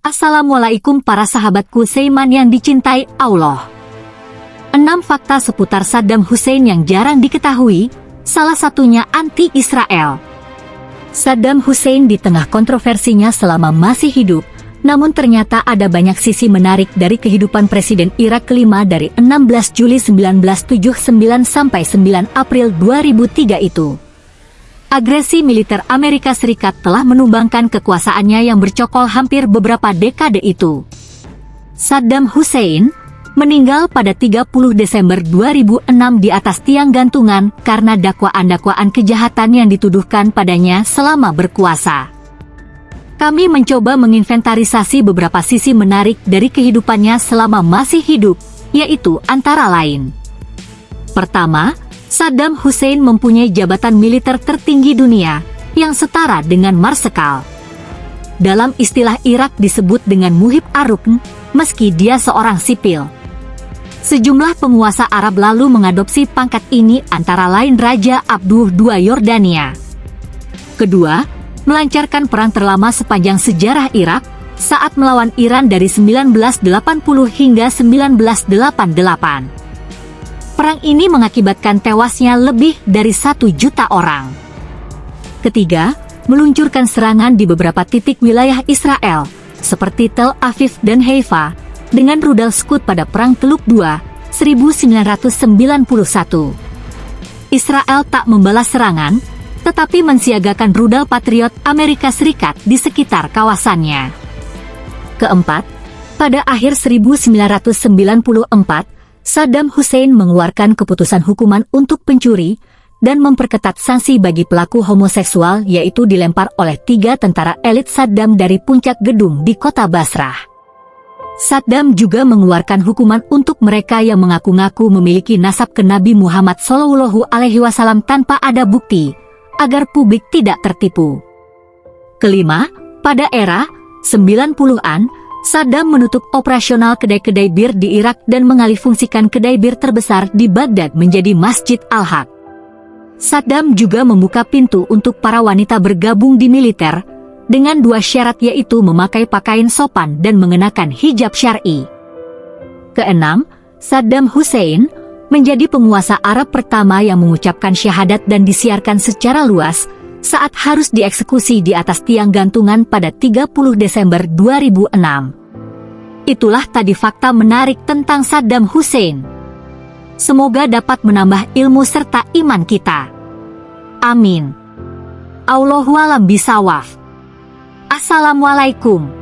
Assalamualaikum para sahabatku Seiman yang dicintai Allah. Enam fakta seputar Saddam Hussein yang jarang diketahui, salah satunya anti-Israel. Saddam Hussein di tengah kontroversinya selama masih hidup, namun ternyata ada banyak sisi menarik dari kehidupan Presiden Irak kelima dari 16 Juli 1979 sampai 9 April 2003 itu. Agresi militer Amerika Serikat telah menumbangkan kekuasaannya yang bercokol hampir beberapa dekade itu. Saddam Hussein meninggal pada 30 Desember 2006 di atas tiang gantungan karena dakwaan-dakwaan kejahatan yang dituduhkan padanya selama berkuasa. Kami mencoba menginventarisasi beberapa sisi menarik dari kehidupannya selama masih hidup, yaitu antara lain. Pertama, Saddam Hussein mempunyai jabatan militer tertinggi dunia yang setara dengan Marsekal. Dalam istilah Irak disebut dengan Muhib Arukn, meski dia seorang sipil. Sejumlah penguasa Arab lalu mengadopsi pangkat ini antara lain Raja Abdul II Yordania. Kedua, melancarkan perang terlama sepanjang sejarah Irak saat melawan Iran dari 1980 hingga 1988 perang ini mengakibatkan tewasnya lebih dari satu juta orang. Ketiga, meluncurkan serangan di beberapa titik wilayah Israel, seperti Tel Aviv dan Haifa, dengan rudal Scud pada Perang Teluk II, 1991. Israel tak membalas serangan, tetapi mensiagakan rudal Patriot Amerika Serikat di sekitar kawasannya. Keempat, pada akhir 1994, Saddam Hussein mengeluarkan keputusan hukuman untuk pencuri dan memperketat sanksi bagi pelaku homoseksual yaitu dilempar oleh tiga tentara elit Saddam dari puncak gedung di kota Basrah. Saddam juga mengeluarkan hukuman untuk mereka yang mengaku-ngaku memiliki nasab ke Nabi Muhammad Shallallahu Alaihi Wasallam tanpa ada bukti, agar publik tidak tertipu. Kelima, pada era 90-an, Saddam menutup operasional kedai-kedai bir di Irak dan mengalihfungsikan kedai bir terbesar di Baghdad menjadi Masjid Al-Haq. Saddam juga membuka pintu untuk para wanita bergabung di militer, dengan dua syarat yaitu memakai pakaian sopan dan mengenakan hijab syar'i. Keenam, Saddam Hussein menjadi penguasa Arab pertama yang mengucapkan syahadat dan disiarkan secara luas, saat harus dieksekusi di atas tiang gantungan pada 30 Desember 2006. Itulah tadi fakta menarik tentang Saddam Hussein. Semoga dapat menambah ilmu serta iman kita. Amin. Allahualam bisawaf. Assalamualaikum.